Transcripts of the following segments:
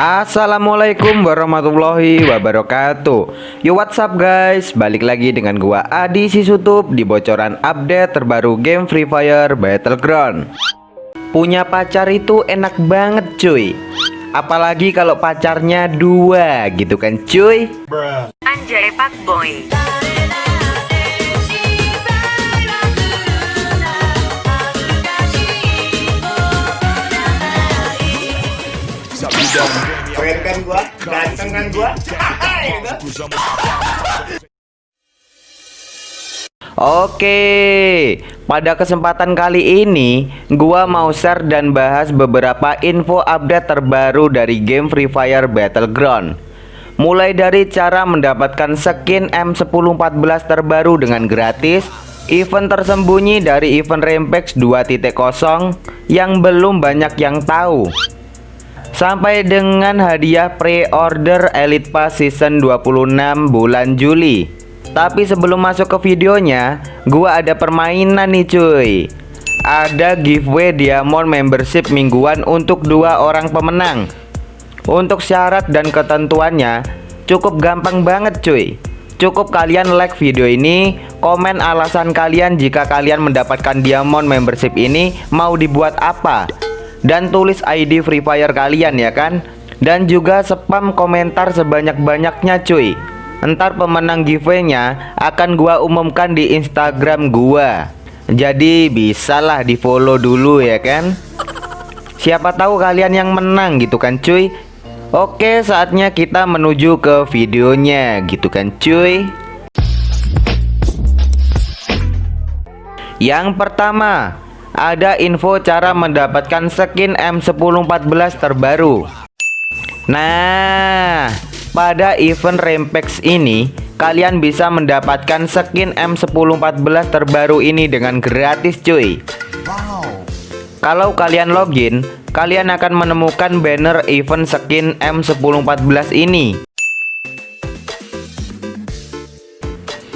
Assalamualaikum warahmatullahi wabarakatuh. Yo what's up guys? Balik lagi dengan gua Adi Sisutup Di bocoran update terbaru game Free Fire Battleground. Punya pacar itu enak banget cuy. Apalagi kalau pacarnya dua gitu kan cuy? Anjay Pak Boy kan gua? Ganteng kan gua? gitu. Oke, pada kesempatan kali ini gua mau share dan bahas beberapa info update terbaru dari game Free Fire Battleground. Mulai dari cara mendapatkan skin M1014 terbaru dengan gratis, event tersembunyi dari event Rampage 2.0 yang belum banyak yang tahu. Sampai dengan hadiah pre-order Elite Pass Season 26 bulan Juli. Tapi sebelum masuk ke videonya Gua ada permainan nih cuy. Ada giveaway Diamond Membership mingguan untuk dua orang pemenang. Untuk syarat dan ketentuannya Cukup gampang banget cuy. Cukup kalian like video ini Komen alasan kalian jika kalian mendapatkan Diamond Membership ini Mau dibuat apa dan tulis ID Free Fire kalian ya kan? Dan juga spam komentar sebanyak-banyaknya cuy. Ntar pemenang giveaway-nya akan gua umumkan di Instagram gua. Jadi bisalah di follow dulu ya kan? Siapa tahu kalian yang menang gitu kan cuy? Oke saatnya kita menuju ke videonya gitu kan cuy? Yang pertama ada info cara mendapatkan skin M1014 terbaru. Nah pada event Rampage ini kalian bisa mendapatkan skin M1014 terbaru ini dengan gratis cuy. Kalau kalian login kalian akan menemukan banner event skin M1014 ini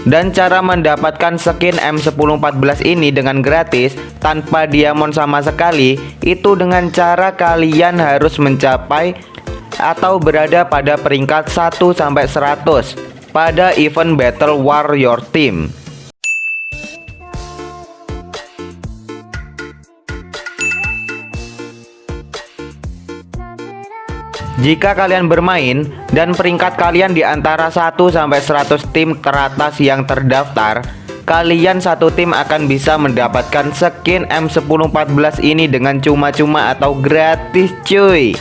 Dan cara mendapatkan skin M1014 ini dengan gratis tanpa diamond sama sekali itu dengan cara kalian harus mencapai atau berada pada peringkat 1 sampai 100 pada event Battle Warrior Team. Jika kalian bermain dan peringkat kalian di antara 1 sampai 100 tim teratas yang terdaftar, kalian satu tim akan bisa mendapatkan skin M1014 ini dengan cuma-cuma atau gratis cuy.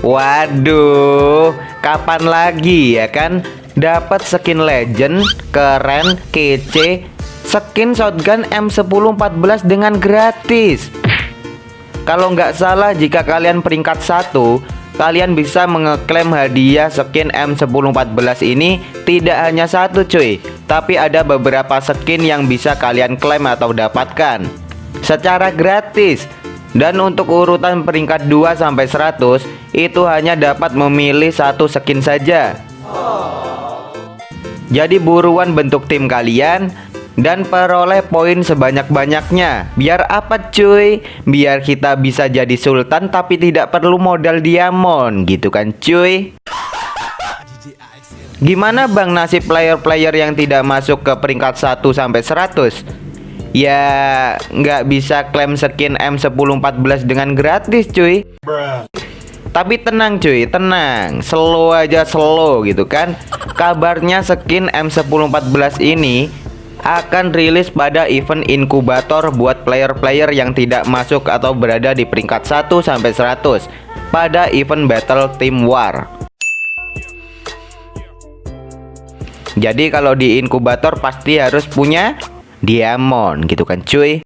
Waduh, kapan lagi ya kan dapat skin legend, keren, kece, skin shotgun M1014 dengan gratis. Kalau nggak salah jika kalian peringkat satu Kalian bisa mengeklaim hadiah skin M1014 ini. Tidak hanya satu cuy Tapi ada beberapa skin yang bisa kalian klaim atau dapatkan Secara gratis. Dan untuk urutan peringkat 2 sampai 100 itu hanya dapat memilih satu skin saja. Jadi buruan bentuk tim kalian dan peroleh poin sebanyak-banyaknya. Biar apa cuy? Biar kita bisa jadi sultan tapi tidak perlu modal diamond gitu kan cuy. Gimana bang nasib player-player yang tidak masuk ke peringkat 1 sampai 100? Ya nggak bisa klaim skin M1014 dengan gratis cuy. Tapi tenang cuy, tenang Slow aja slow gitu kan Kabarnya skin M1014 ini akan rilis pada event inkubator buat player-player yang tidak masuk atau berada di peringkat 1 sampai 100 pada event Battle Team War. Jadi kalau di inkubator pasti harus punya diamond gitu kan cuy.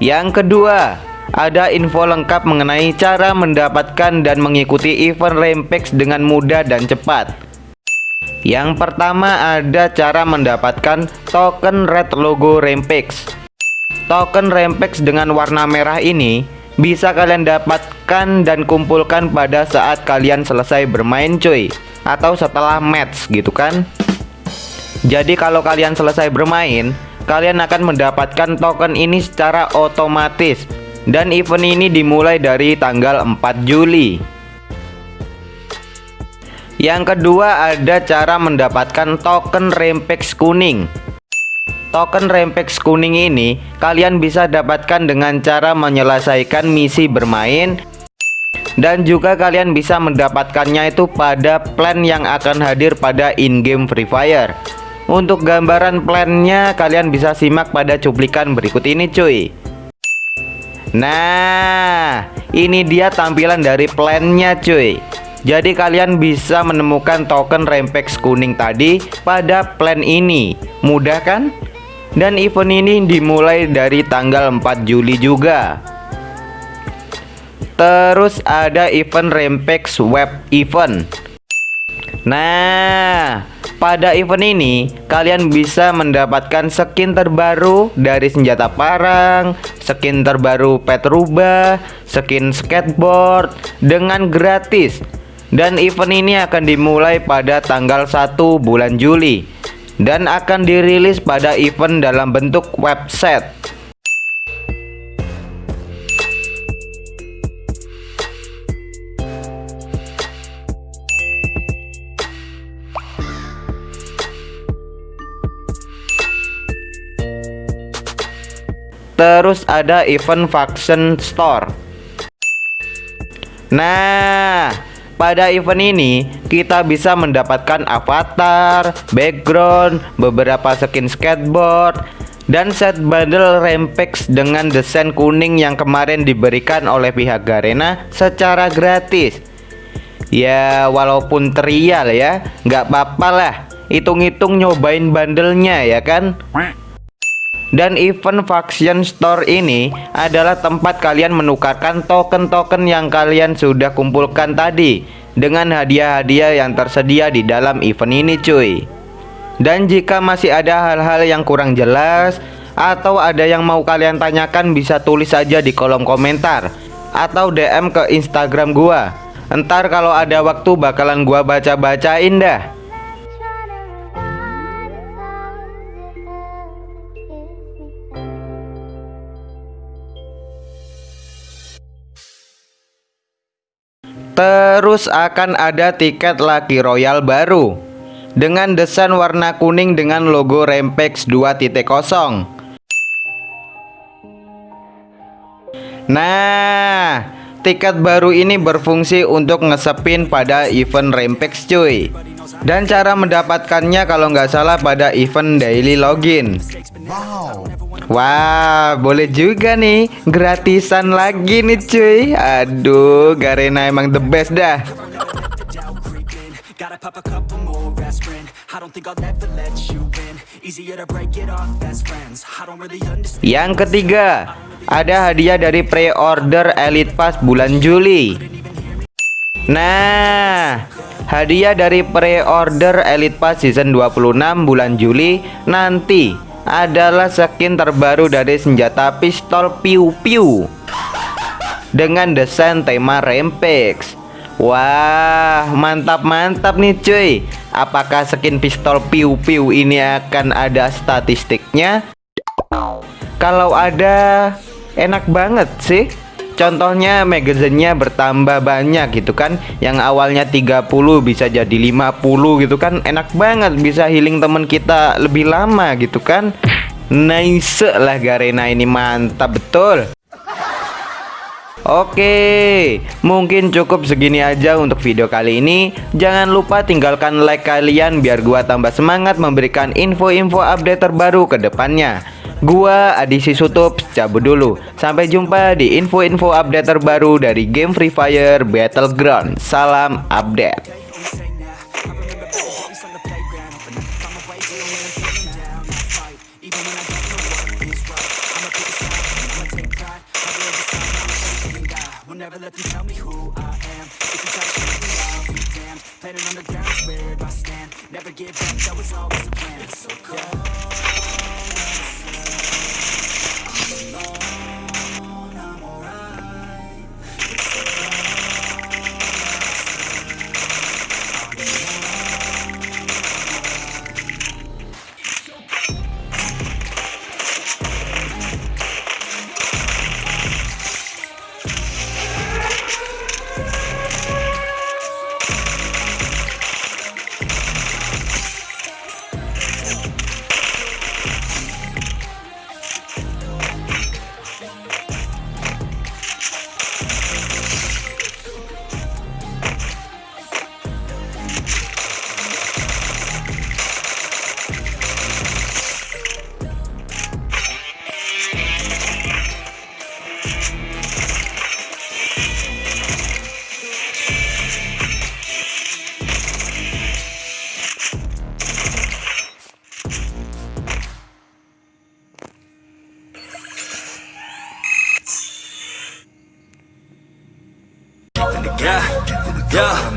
Yang kedua, ada info lengkap mengenai cara mendapatkan dan mengikuti event Rampage dengan mudah dan cepat. Yang pertama ada cara mendapatkan token red logo Rampage. Token Rampage dengan warna merah ini bisa kalian dapatkan dan kumpulkan pada saat kalian selesai bermain cuy atau setelah match gitu kan jadi kalau kalian selesai bermain kalian akan mendapatkan token ini secara otomatis dan event ini dimulai dari tanggal 4 Juli yang kedua ada cara mendapatkan token Rempex kuning Token Rempex kuning ini kalian bisa dapatkan dengan cara menyelesaikan misi bermain dan juga kalian bisa mendapatkannya itu pada plan yang akan hadir pada in-game Free Fire. Untuk gambaran plannya kalian bisa simak pada cuplikan berikut ini cuy. Nah, ini dia tampilan dari plannya cuy. Jadi kalian bisa menemukan token Rempex kuning tadi pada plan ini. Mudah kan? Dan event ini dimulai dari tanggal 4 Juli juga Terus ada event Rempex Web Event Nah pada event ini kalian bisa mendapatkan skin terbaru dari senjata parang Skin terbaru pet rubah Skin skateboard Dengan gratis Dan event ini akan dimulai pada tanggal 1 bulan Juli dan akan dirilis pada event dalam bentuk website. Terus ada event Faction Store. Nah, pada event ini, kita bisa mendapatkan avatar, background, beberapa skin skateboard, dan set bundle Rempex dengan desain kuning yang kemarin diberikan oleh pihak Garena secara gratis. Ya, walaupun trial ya, nggak apa-apa lah. Hitung-hitung nyobain bandelnya ya kan? Dan event Faction Store ini adalah tempat kalian menukarkan token-token yang kalian sudah kumpulkan tadi dengan hadiah-hadiah yang tersedia di dalam event ini cuy. Dan jika masih ada hal-hal yang kurang jelas atau ada yang mau kalian tanyakan bisa tulis saja di kolom komentar atau DM ke Instagram gua. Entar kalau ada waktu bakalan gua baca-bacain dah. Terus akan ada tiket Lucky Royal baru dengan desain warna kuning dengan logo Rempex 2.0. Nah, tiket baru ini berfungsi untuk ngesepin pada event Rempex cuy. Dan cara mendapatkannya kalau nggak salah pada event daily login. Wow. Wah, boleh juga nih Gratisan lagi nih cuy Aduh, Garena emang the best dah Yang ketiga Ada hadiah dari pre-order Elite Pass bulan Juli Nah Hadiah dari pre-order Elite Pass season 26 bulan Juli Nanti adalah skin terbaru dari senjata pistol piu-piu dengan desain tema Rempex. Wah, mantap-mantap nih cuy. Apakah skin pistol piu-piu ini akan ada statistiknya? Kalau ada, enak banget sih. Contohnya magazinnya bertambah banyak gitu kan Yang awalnya 30 bisa jadi 50 gitu kan Enak banget bisa healing temen kita lebih lama gitu kan Nice lah Garena ini mantap betul Oke, mungkin cukup segini aja untuk video kali ini. Jangan lupa tinggalkan like kalian biar gua tambah semangat memberikan info-info update terbaru ke depannya. Gua Adisi Sutup cabut dulu. Sampai jumpa di info-info update terbaru dari game Free Fire Battleground. Salam update. never let know. Yeah, yeah.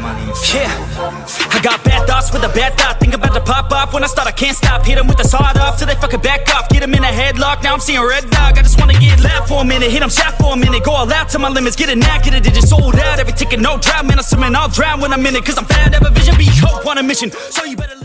I got bad thoughts with a bad thought. Think about to pop off when I start. I can't stop. Hit 'em with the sawed off till they fucking back off. Get 'em in a headlock. Now I'm seeing red dog. I just wanna get loud for a minute. Hit 'em shot for a minute. Go all out to my limits. Get it knackered. It just sold out. Every ticket, no drought. Man, I'm swimming. I'll drown when I'm in it. Cause I'm fat. Have a vision. Be hope on a mission. So you better.